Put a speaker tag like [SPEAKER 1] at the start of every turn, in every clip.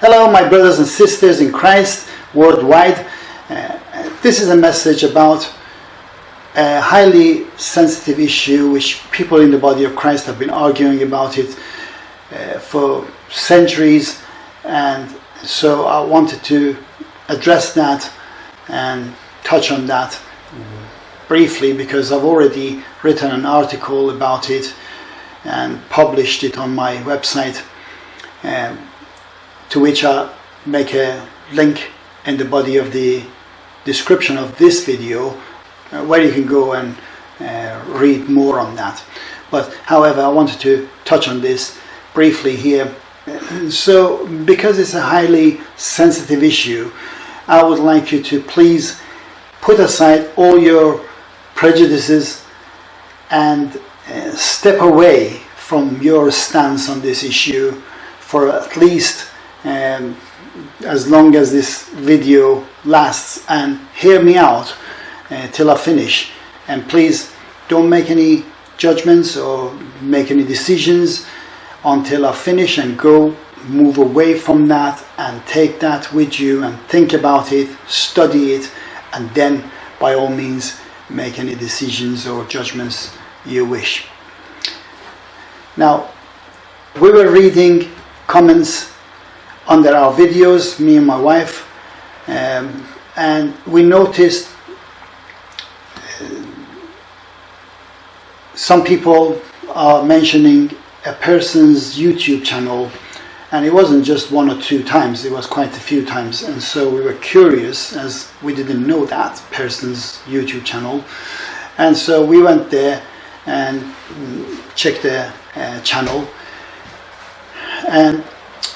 [SPEAKER 1] Hello, my brothers and sisters in Christ worldwide. Uh, this is a message about a highly sensitive issue which people in the body of Christ have been arguing about it uh, for centuries, and so I wanted to address that and touch on that briefly because I've already written an article about it and published it on my website, um, to which I make a link in the body of the description of this video uh, where you can go and uh, read more on that. But however, I wanted to touch on this briefly here. So, because it's a highly sensitive issue, I would like you to please put aside all your prejudices and uh, step away from your stance on this issue for at least um, as long as this video lasts and hear me out uh, till I finish. And please don't make any judgments or make any decisions until I finish and go move away from that and take that with you and think about it study it and then by all means make any decisions or judgments you wish. Now we were reading comments under our videos me and my wife um, and we noticed some people are mentioning a person's YouTube channel, and it wasn't just one or two times, it was quite a few times. And so we were curious, as we didn't know that person's YouTube channel. And so we went there and checked the uh, channel. And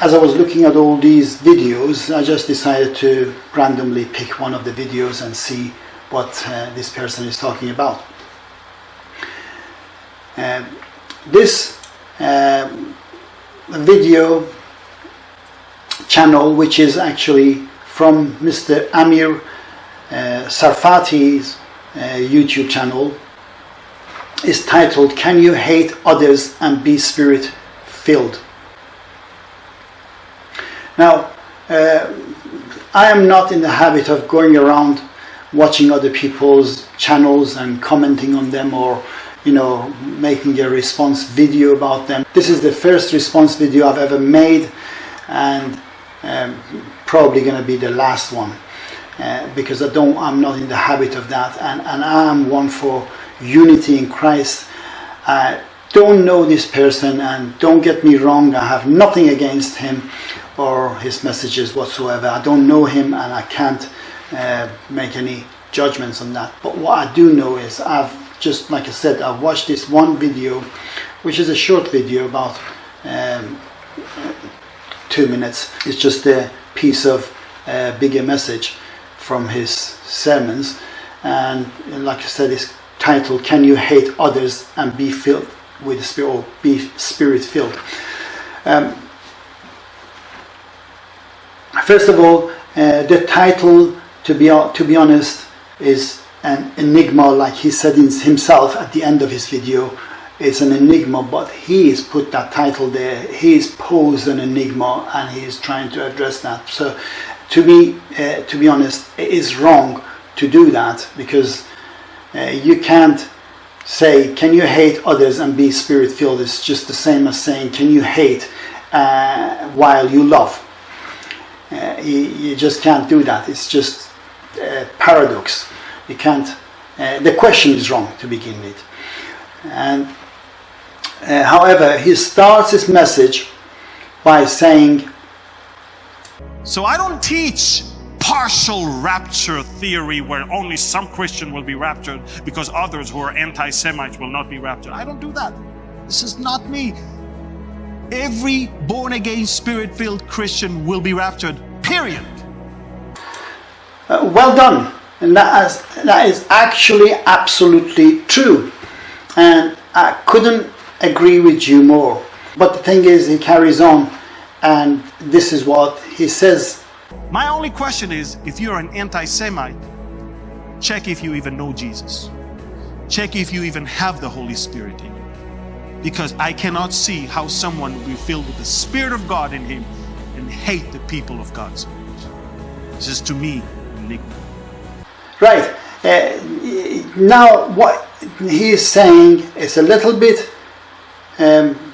[SPEAKER 1] as I was looking at all these videos, I just decided to randomly pick one of the videos and see what uh, this person is talking about. Uh, this uh, video channel, which is actually from Mr. Amir uh, Tsarfati's uh, YouTube channel, is titled Can You Hate Others and Be Spirit Filled? Now, uh, I am not in the habit of going around watching other people's channels and commenting on them or you know making a response video about them. This is the first response video I've ever made and um, probably going to be the last one uh, because I don't I'm not in the habit of that and, and I am one for unity in Christ. I don't know this person and don't get me wrong I have nothing against him or his messages whatsoever I don't know him and I can't uh, make any judgments on that but what I do know is I've just like I said, I've watched this one video, which is a short video about um, two minutes. It's just a piece of uh, bigger message from his sermons. And like I said, it's titled, Can You Hate Others and Be Filled with Spirit, or Be Spirit Filled? Um, first of all, uh, the title, to be, to be honest, is an enigma like he said himself at the end of his video. It's an enigma but he's put that title there. He he's posed an enigma and he's trying to address that. So to me uh, to be honest it is wrong to do that because uh, you can't say can you hate others and be spirit filled it's just the same as saying can you hate uh, while you love uh, you, you just can't do that it's just a paradox you can't, uh, the question is wrong to begin with. And uh, however, he starts his message by saying,
[SPEAKER 2] So I don't teach partial rapture theory where only some Christian will be raptured because others who are anti-Semites will not be raptured. I don't do that. This is not me. Every born-again, spirit-filled Christian will be raptured, period.
[SPEAKER 1] Uh, well done. And that is, that is actually absolutely true. And I couldn't agree with you more. But the thing is, he carries on, and this is what he says.
[SPEAKER 2] My only question is if you're an anti Semite, check if you even know Jesus. Check if you even have the Holy Spirit in you. Because I cannot see how someone will be filled with the Spirit of God in him and hate the people of God so much. This is to me enigma.
[SPEAKER 1] Right. Uh, now, what he is saying is a little bit um,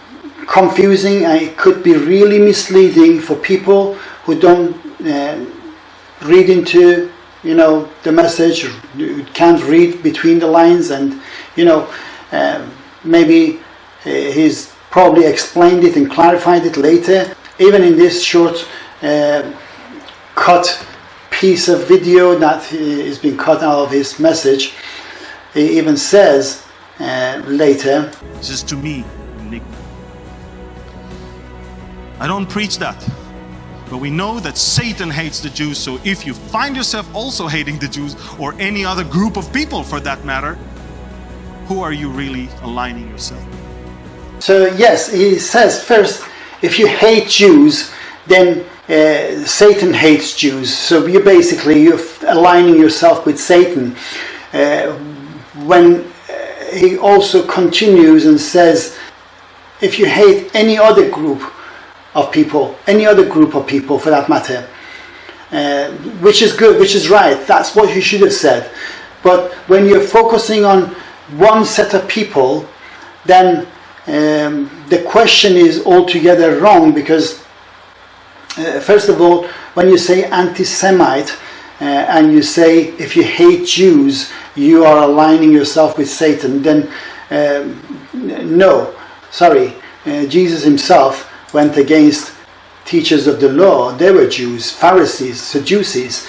[SPEAKER 1] confusing and it could be really misleading for people who don't uh, read into you know the message can't read between the lines and you know um, maybe uh, he's probably explained it and clarified it later even in this short uh, cut piece of video that is being cut out of his message he even says uh, later
[SPEAKER 2] This is to me enigma. I don't preach that. But we know that Satan hates the Jews, so if you find yourself also hating the Jews or any other group of people for that matter, who are you really aligning yourself with?
[SPEAKER 1] So yes, he says first, if you hate Jews, then uh, Satan hates Jews. So you basically you're aligning yourself with Satan. Uh, when uh, he also continues and says, if you hate any other group of people, any other group of people for that matter, uh, which is good, which is right. That's what you should have said. But when you're focusing on one set of people, then um, the question is altogether wrong because, uh, first of all, when you say anti Semite uh, and you say if you hate Jews, you are aligning yourself with Satan, then um, no, sorry, uh, Jesus himself went against teachers of the law. They were Jews, Pharisees, Sadducees,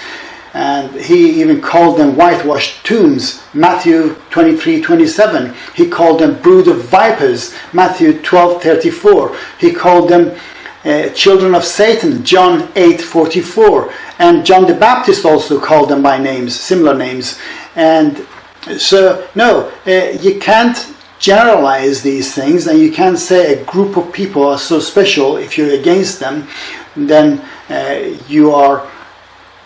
[SPEAKER 1] and he even called them whitewashed tombs. Matthew 23 27. He called them brood of vipers. Matthew 12 34. He called them uh, children of Satan. John 8 44. And John the Baptist also called them by names, similar names. And so, no, uh, you can't generalize these things and you can't say a group of people are so special if you're against them then uh, you are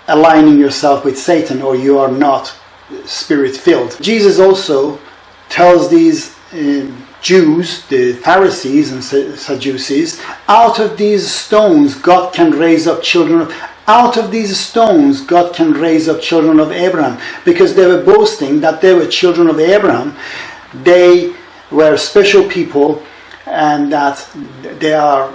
[SPEAKER 1] aligning yourself with satan or you are not spirit filled jesus also tells these uh, jews the pharisees and sadducees out of these stones god can raise up children of out of these stones god can raise up children of abraham because they were boasting that they were children of abraham they were special people and that they are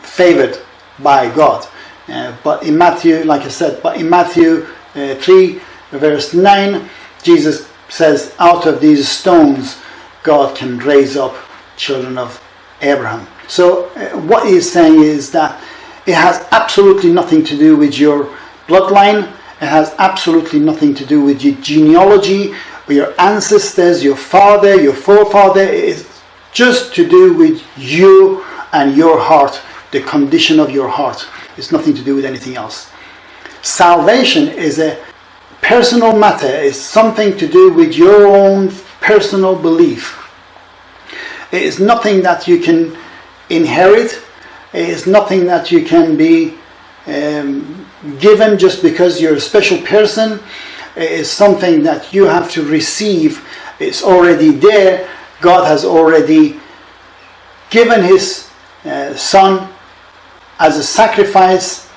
[SPEAKER 1] favored by God. Uh, but in Matthew, like I said, but in Matthew uh, 3, verse 9, Jesus says, Out of these stones, God can raise up children of Abraham. So, uh, what he's saying is that it has absolutely nothing to do with your bloodline, it has absolutely nothing to do with your genealogy your ancestors, your father, your forefather. It's just to do with you and your heart, the condition of your heart. It's nothing to do with anything else. Salvation is a personal matter, it's something to do with your own personal belief. It is nothing that you can inherit, it is nothing that you can be um, given just because you're a special person It is something that you have to receive. It's already there. God has already given His uh, Son as a sacrifice,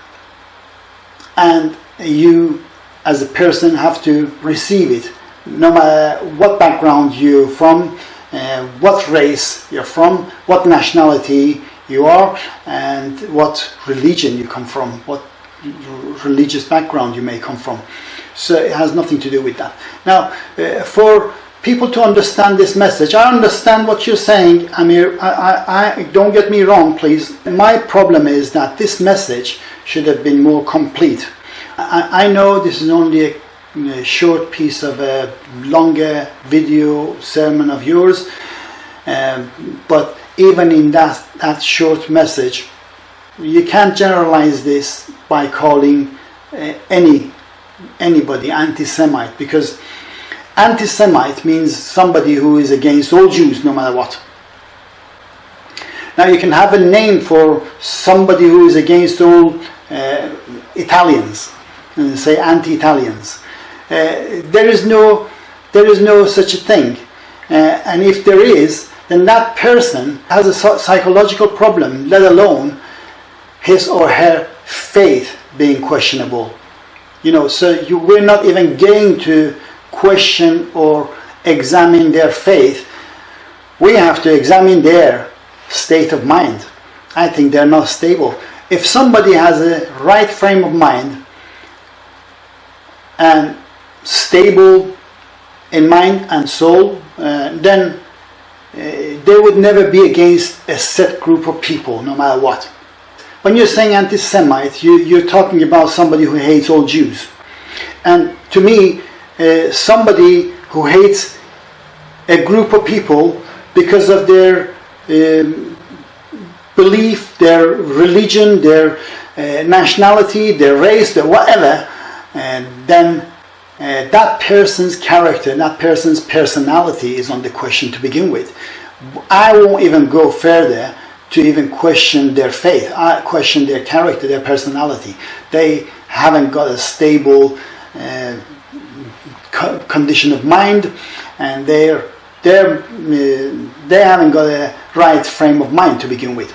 [SPEAKER 1] and you, as a person, have to receive it. No matter what background you're from, uh, what race you're from, what nationality you are, and what religion you come from, what religious background you may come from. So it has nothing to do with that. Now, uh, for people to understand this message, I understand what you're saying, Amir. I, I, I, don't get me wrong, please. My problem is that this message should have been more complete. I, I know this is only a, a, short piece of a longer video sermon of yours, um, but even in that, that short message, you can't generalize this by calling uh, any anybody anti-Semite because anti-Semite means somebody who is against all Jews no matter what. Now you can have a name for somebody who is against all uh, Italians, and say anti-Italians. Uh, there is no, there is no such a thing, uh, and if there is, then that person has a psychological problem. Let alone his or her faith being questionable. You know, so you, we're not even getting to question or examine their faith. We have to examine their state of mind. I think they're not stable. If somebody has a right frame of mind and stable in mind and soul, uh, then uh, they would never be against a set group of people, no matter what. When you're saying anti Semite, you, you're talking about somebody who hates all Jews. And to me, uh, somebody who hates a group of people because of their um, belief, their religion, their uh, nationality, their race, their whatever, and then uh, that person's character, that person's personality is on the question to begin with. I won't even go further to even question their faith. I question their character, their personality. They haven't got a stable uh, condition of mind, and they're they're uh, they haven't got a right frame of mind to begin with.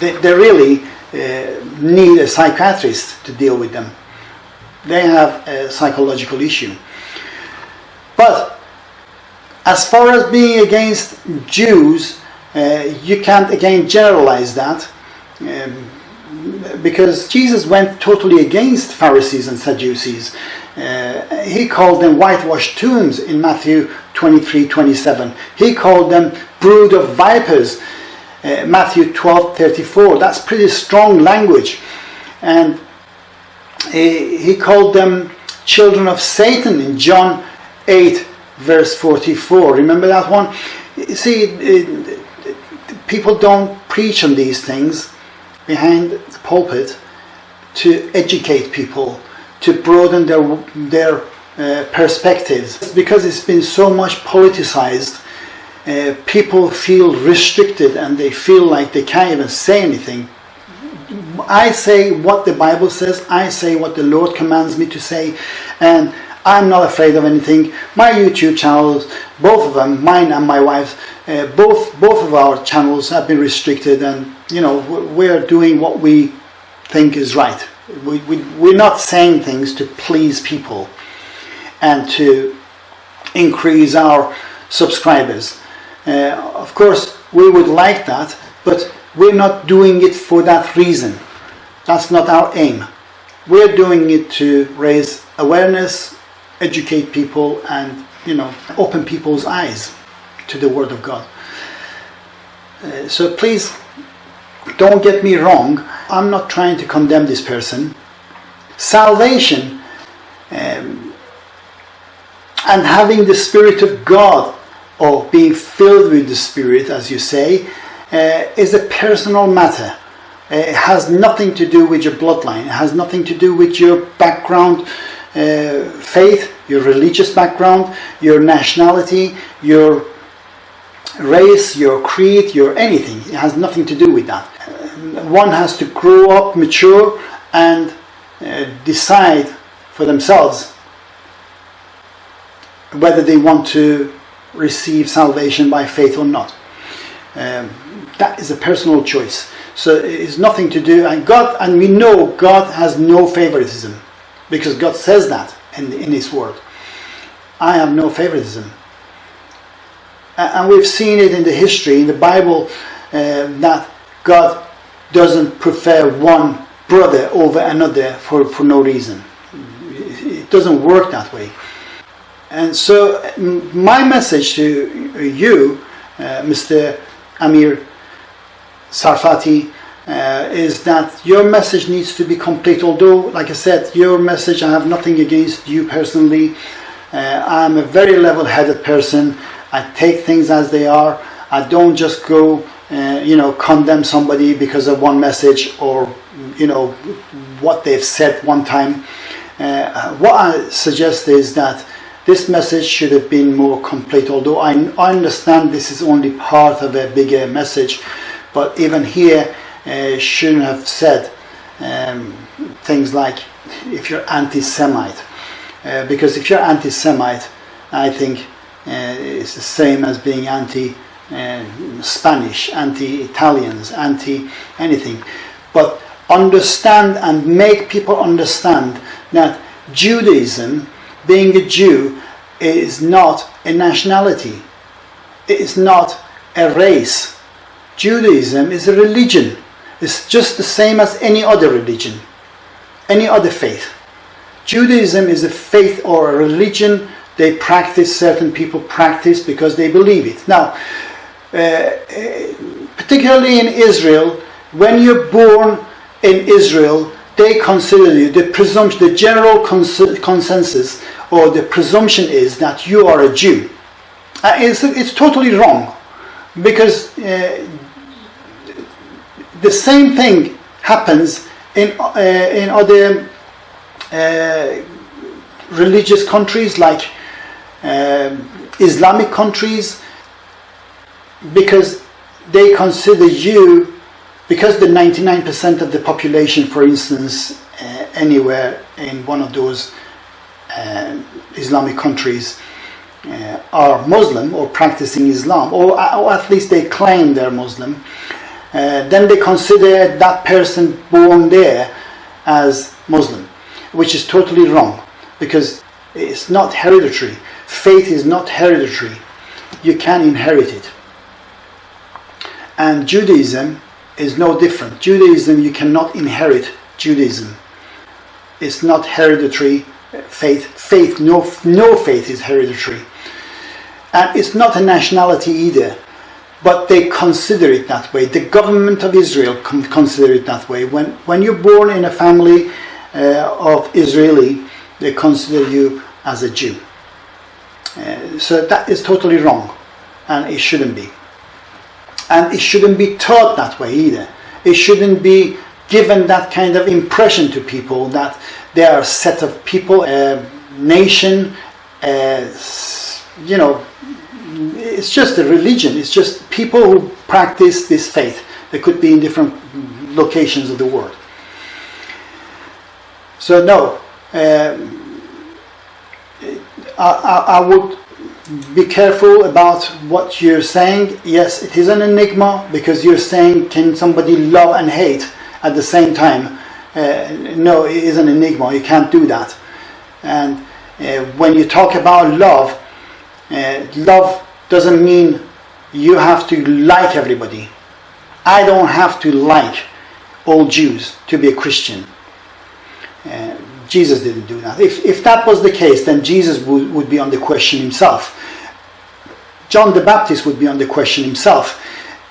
[SPEAKER 1] They, they really uh, need a psychiatrist to deal with them they have a psychological issue. But as far as being against Jews, uh, you can't again generalize that um, because Jesus went totally against Pharisees and Sadducees. Uh, he called them whitewashed tombs in Matthew 23 27. He called them brood of vipers, uh, Matthew 12 34. That's pretty strong language. And he called them children of Satan in John 8, verse 44. Remember that one? See, people don't preach on these things behind the pulpit to educate people, to broaden their, their uh, perspectives. Because it's been so much politicized, uh, people feel restricted and they feel like they can't even say anything I say what the Bible says, I say what the Lord commands me to say, and I'm not afraid of anything. My YouTube channels, both of them, mine and my wife's, uh, both both of our channels have been restricted, and you know we're doing what we think is right. We, we, we're not saying things to please people and to increase our subscribers. Uh, of course, we would like that, but we're not doing it for that reason. That's not our aim. We're doing it to raise awareness, educate people, and you know, open people's eyes to the Word of God. Uh, so please don't get me wrong. I'm not trying to condemn this person. Salvation um, and having the Spirit of God or being filled with the Spirit, as you say, uh, is a personal matter. Uh, it has nothing to do with your bloodline. It has nothing to do with your background, uh, faith, your religious background, your nationality, your race, your creed, your anything. It has nothing to do with that. One has to grow up, mature, and uh, decide for themselves whether they want to receive salvation by faith or not. Um, that is a personal choice. So it's nothing to do, and God, and we know God has no favoritism because God says that in, in His Word. I have no favoritism. And we've seen it in the history, in the Bible, uh, that God doesn't prefer one brother over another for, for no reason. It doesn't work that way. And so, my message to you, uh, Mr. Amir Tsarfati uh, is that your message needs to be complete. Although, like I said, your message, I have nothing against you personally. Uh, I'm a very level headed person. I take things as they are. I don't just go, uh, you know, condemn somebody because of one message or, you know, what they've said one time. Uh, what I suggest is that this message should have been more complete, although I, I understand this is only part of a bigger message. But even here, uh, shouldn't have said um, things like if you're anti-Semite, uh, because if you're anti-Semite, I think uh, it's the same as being anti uh, Spanish, anti-Italians, anti-anything, but understand and make people understand that Judaism, being a Jew, is not a nationality. It is not a race. Judaism is a religion. It's just the same as any other religion, any other faith. Judaism is a faith or a religion they practice, certain people practice because they believe it. Now, particularly in Israel, when you're born in Israel, they consider you, the presumption, the general cons- consensus or the presumption is that you are a Jew. Uh, it's, it's totally wrong because uh, the same thing happens in, uh, in other uh, religious countries like um, Islamic countries because they consider you because the 99% of the population for instance uh, anywhere in one of those uh, Islamic countries uh, are Muslim or practicing Islam or, or, at least they claim they're Muslim uh, then they consider that person born there as Muslim which is totally wrong because it's not hereditary. Faith is not hereditary. You can inherit it and Judaism is no different. Judaism, you cannot inherit Judaism. It's not hereditary faith. Faith, no, no faith is hereditary. And it's not a nationality either. But they consider it that way. The government of Israel consider it that way. When, when you're born in a family uh, of Israeli, they consider you as a Jew. Uh, so that is totally wrong, and it shouldn't be. And it shouldn't be taught that way either. It shouldn't be given that kind of impression to people that they are a set of people, a nation, a, you know, it's just a religion. It's just people who practice this faith. They could be in different locations of the world. So no, um, I, I, I would be careful about what you're saying. Yes, it is an enigma because you're saying, can somebody love and hate at the same time? Uh, no, it is an enigma. You can't do that. And uh, when you talk about love, uh, love doesn't mean you have to like everybody. I don't have to like all Jews to be a Christian. Uh, Jesus didn't do that. If, if that was the case, then Jesus would, would be on the question himself. John the Baptist would be on the question himself.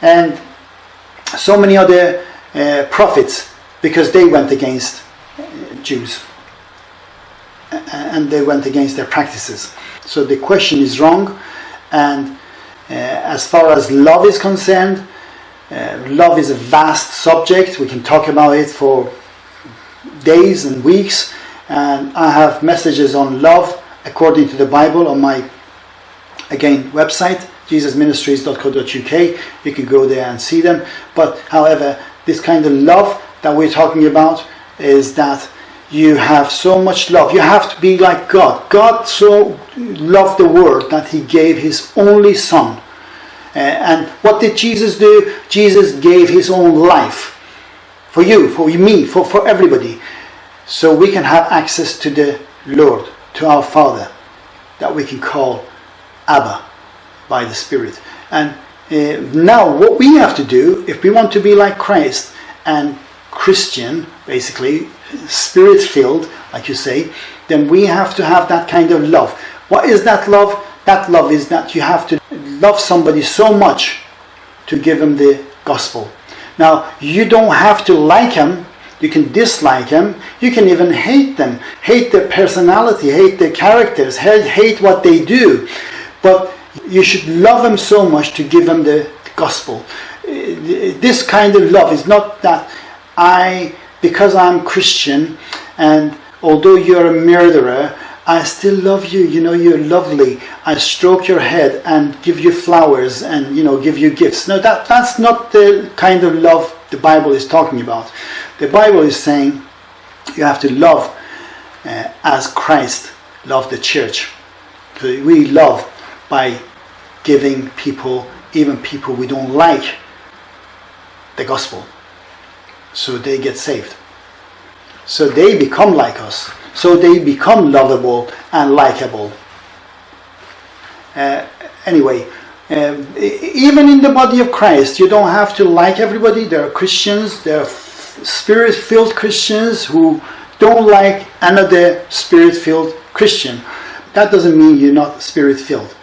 [SPEAKER 1] And so many other uh, prophets, because they went against uh, Jews. And they went against their practices. So the question is wrong. And uh, as far as love is concerned, uh, love is a vast subject. We can talk about it for days and weeks and I have messages on love according to the Bible on my again website jesusministries.co.uk you can go there and see them. But however this kind of love that we're talking about is that you have so much love. You have to be like God. God so loved the world that he gave his only son. Uh, and what did Jesus do? Jesus gave his own life for you for me for, for everybody so we can have access to the Lord, to our Father, that we can call Abba by the Spirit. And uh, now, what we have to do, if we want to be like Christ and Christian, basically, spirit filled, like you say, then we have to have that kind of love. What is that love? That love is that you have to love somebody so much to give them the gospel. Now, you don't have to like them you can dislike them. You can even hate them. Hate their personality, hate their characters, hate what they do. But you should love them so much to give them the gospel. This kind of love is not that I, because I'm Christian, and although you're a murderer, I still love you. You know, you're lovely. I stroke your head and give you flowers and, you know, give you gifts. No, that, that's not the kind of love the Bible is talking about. The Bible is saying you have to love uh, as Christ loved the church. We love by giving people even people we don't like the gospel. So they get saved. So they become like us. So they become lovable and likable. Uh, anyway, um, even in the body of Christ, you don't have to like everybody. There are Christians, there are spirit filled Christians who don't like another spirit filled Christian. That doesn't mean you're not spirit filled.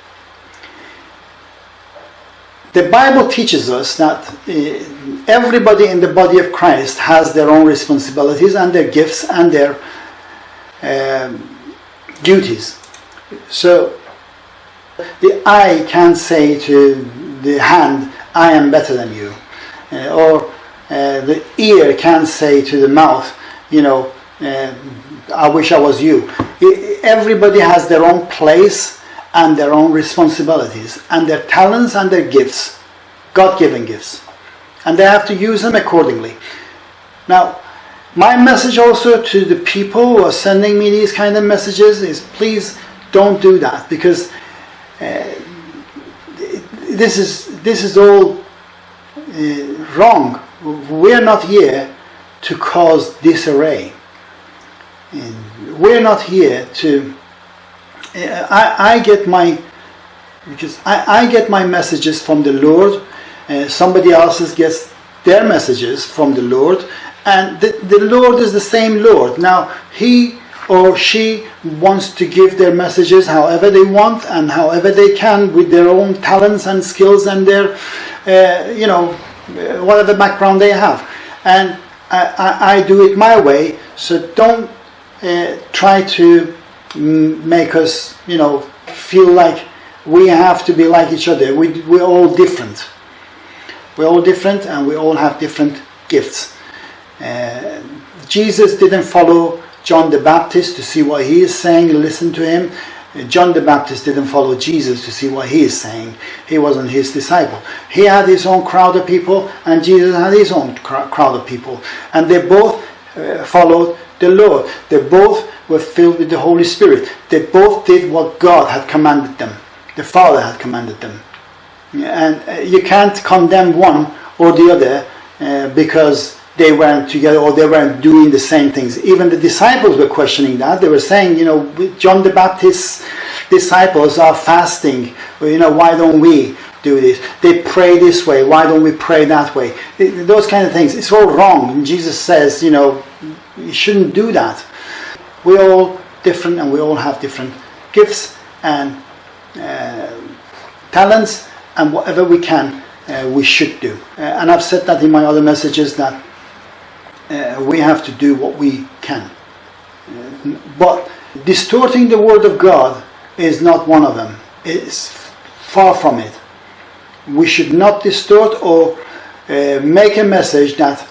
[SPEAKER 1] The Bible teaches us that uh, everybody in the body of Christ has their own responsibilities and their gifts and their um, duties. So the eye can't say to the hand, I am better than you. Uh, or uh, the ear can say to the mouth, you know, uh, I wish I was you. Everybody has their own place and their own responsibilities and their talents and their gifts, God given gifts. And they have to use them accordingly. Now, my message also to the people who are sending me these kind of messages is please don't do that because uh, this is this is all uh, wrong. We're not here to cause disarray. And we're not here to. I, I get my because I, I get my messages from the Lord. Uh, somebody else gets their messages from the Lord, and the, the Lord is the same Lord. Now He or she wants to give their messages however they want and however they can with their own talents and skills and their, uh, you know, whatever background they have. And I, I, I do it my way, so don't uh, try to make us, you know, feel like we have to be like each other. We, we're all different. We're all different and we all have different gifts. Uh, Jesus didn't follow John the Baptist to see what he is saying, listen to him. John the Baptist didn't follow Jesus to see what he is saying. He wasn't his disciple. He had his own crowd of people, and Jesus had his own crowd of people. And they both uh, followed the Lord. They both were filled with the Holy Spirit. They both did what God had commanded them, the Father had commanded them. And uh, you can't condemn one or the other uh, because they weren't together or they weren't doing the same things. Even the disciples were questioning that. They were saying, you know, John the Baptist's disciples are fasting. You know, why don't we do this? They pray this way. Why don't we pray that way? Those kind of things. It's all wrong. And Jesus says, you know, you shouldn't do that. We're all different and we all have different gifts and uh, talents and whatever we can uh, we should do. Uh, and I've said that in my other messages that uh, we have to do what we can. Uh, but distorting the Word of God is not one of them. It's far from it. We should not distort or uh, make a message that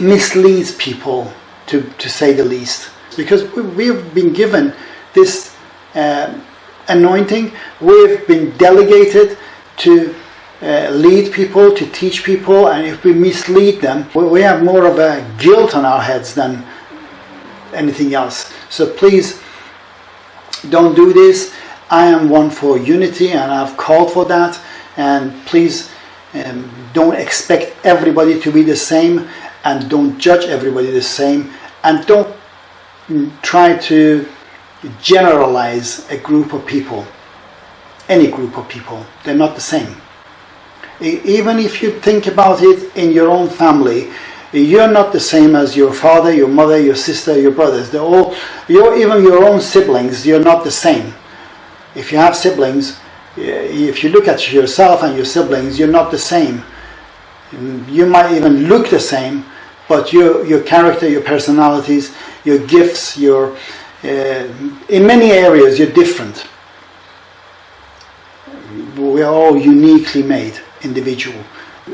[SPEAKER 1] misleads people, to, to say the least. Because we've been given this uh, anointing, we've been delegated to uh, lead people, to teach people, and if we mislead them, we have more of a guilt on our heads than anything else. So please don't do this. I am one for unity, and I've called for that. And please um, don't expect everybody to be the same, and don't judge everybody the same, and don't mm, try to generalize a group of people, any group of people. They're not the same even if you think about it in your own family, you're not the same as your father, your mother, your sister, your brothers. They're all, you're even your own siblings, you're not the same. If you have siblings, if you look at yourself and your siblings, you're not the same. You might even look the same, but your, your character, your personalities, your gifts, your, uh, in many areas, you're different. We are all uniquely made individual.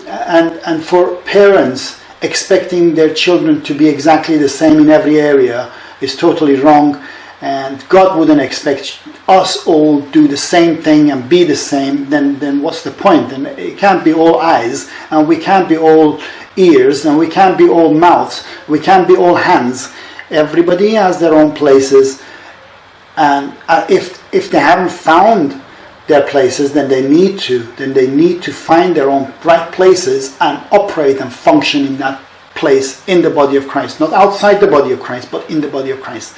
[SPEAKER 1] And, and for parents, expecting their children to be exactly the same in every area is totally wrong. And God wouldn't expect us all do the same thing and be the same. Then, then what's the point? And it can't be all eyes, and we can't be all ears, and we can't be all mouths, we can't be all hands. Everybody has their own places, and uh, if if they haven't found their places, then they need to then they need to find their own right places and operate and function in that place in the body of Christ, not outside the body of Christ, but in the body of Christ.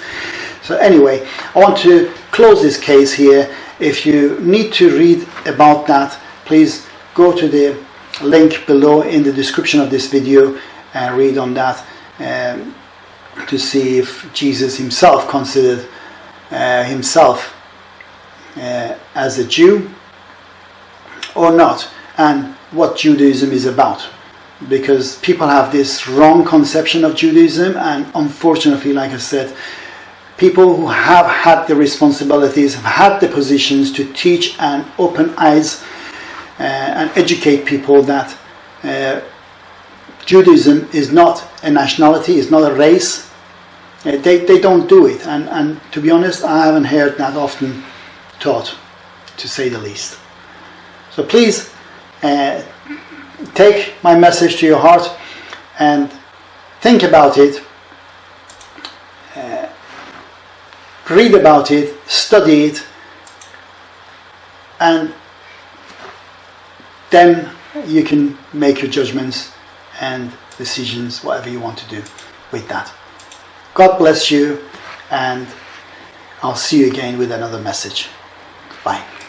[SPEAKER 1] So anyway, I want to close this case here. If you need to read about that, please go to the link below in the description of this video and read on that um, to see if Jesus himself considered uh, himself uh, as a Jew or not, and what Judaism is about. Because people have this wrong conception of Judaism, and unfortunately, like I said, people who have had the responsibilities, have had the positions to teach and open eyes uh, and educate people that uh, Judaism is not a nationality, is not a race. Uh, they, they don't do it, and, and to be honest, I haven't heard that often taught, to say the least. So please uh, take my message to your heart and think about it, uh, read about it, study it, and then you can make your judgments and decisions, whatever you want to do with that. God bless you, and I'll see you again with another message. Bye.